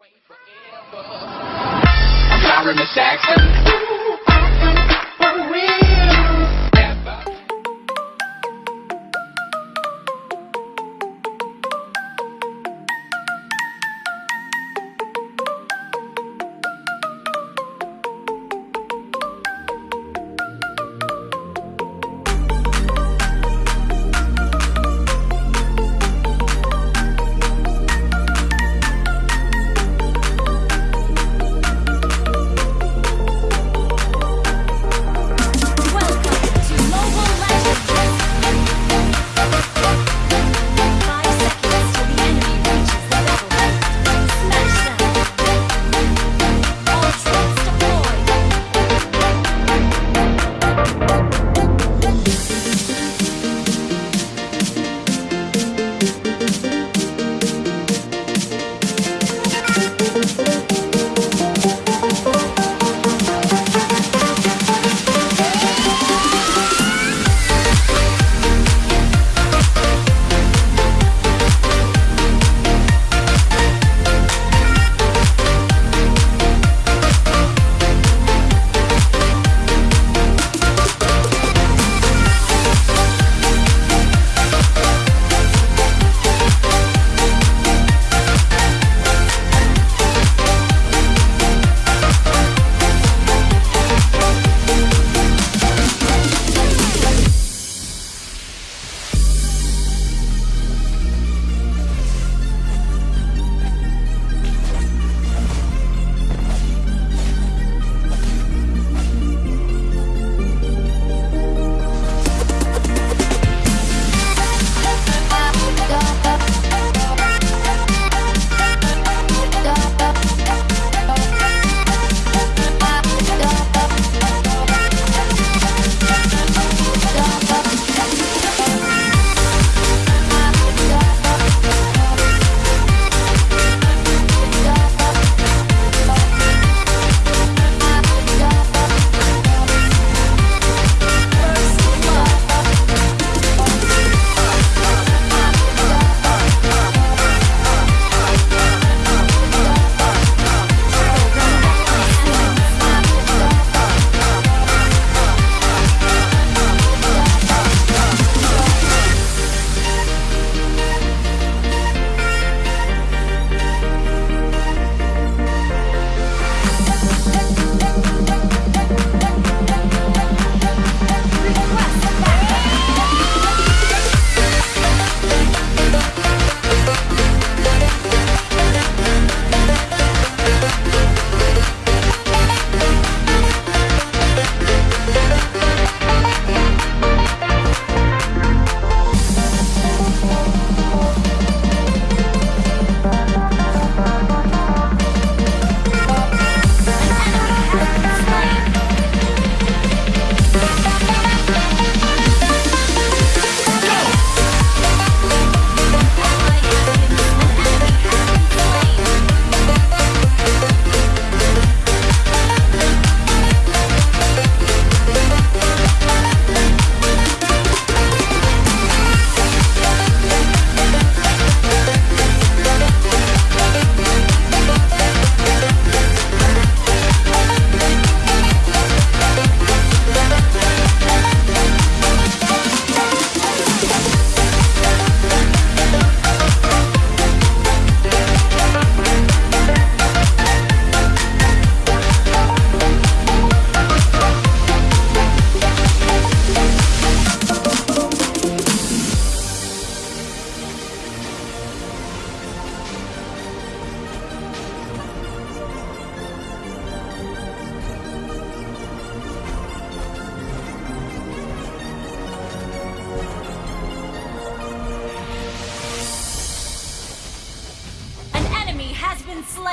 I'm sorry, Miss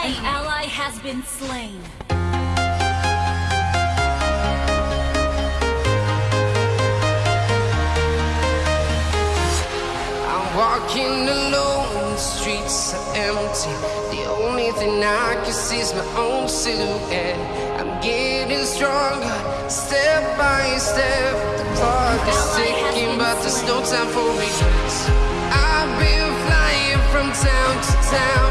slain. An ally has been slain. I'm walking alone, the streets are empty. The only thing I can see is my own silhouette. I'm getting stronger, step by step. The clock is ticking, but there's no time for regrets. I've been flying from town to town,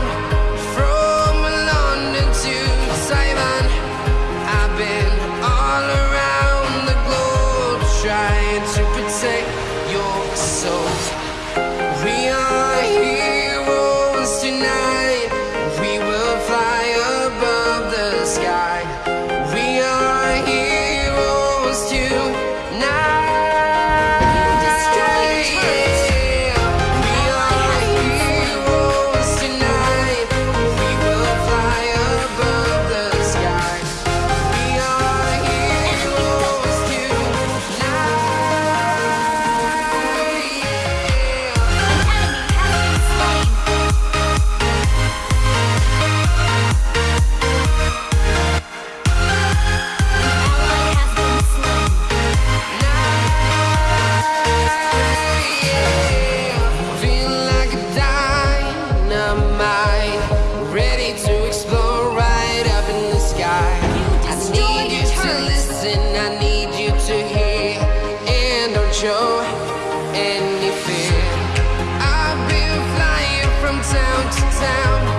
any fear. I've been flying from town to town.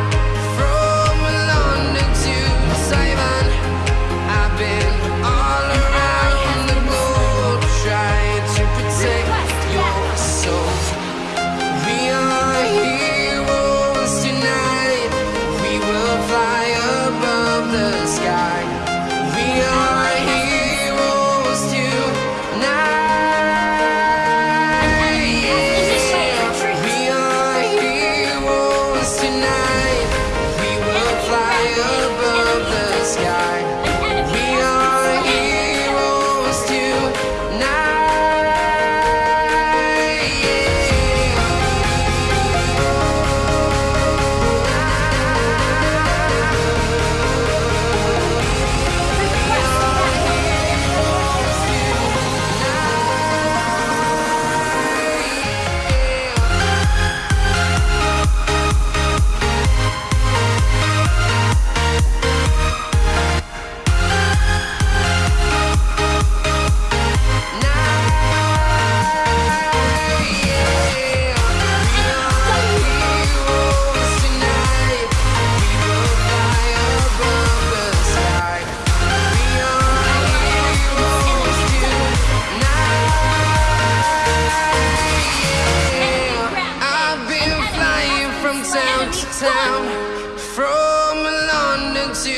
from London to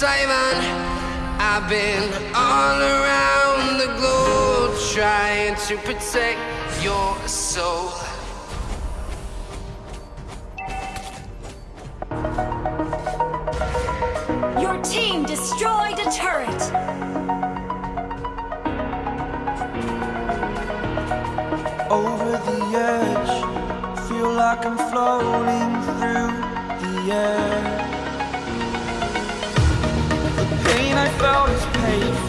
Taiwan. I've been all around the globe trying to protect your soul. Your team destroyed a turret. over the edge Feel like I'm floating through yeah. The pain I felt is paid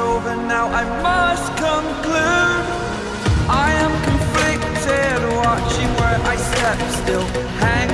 over now, I must conclude. I am conflicted, watching where I step still Hang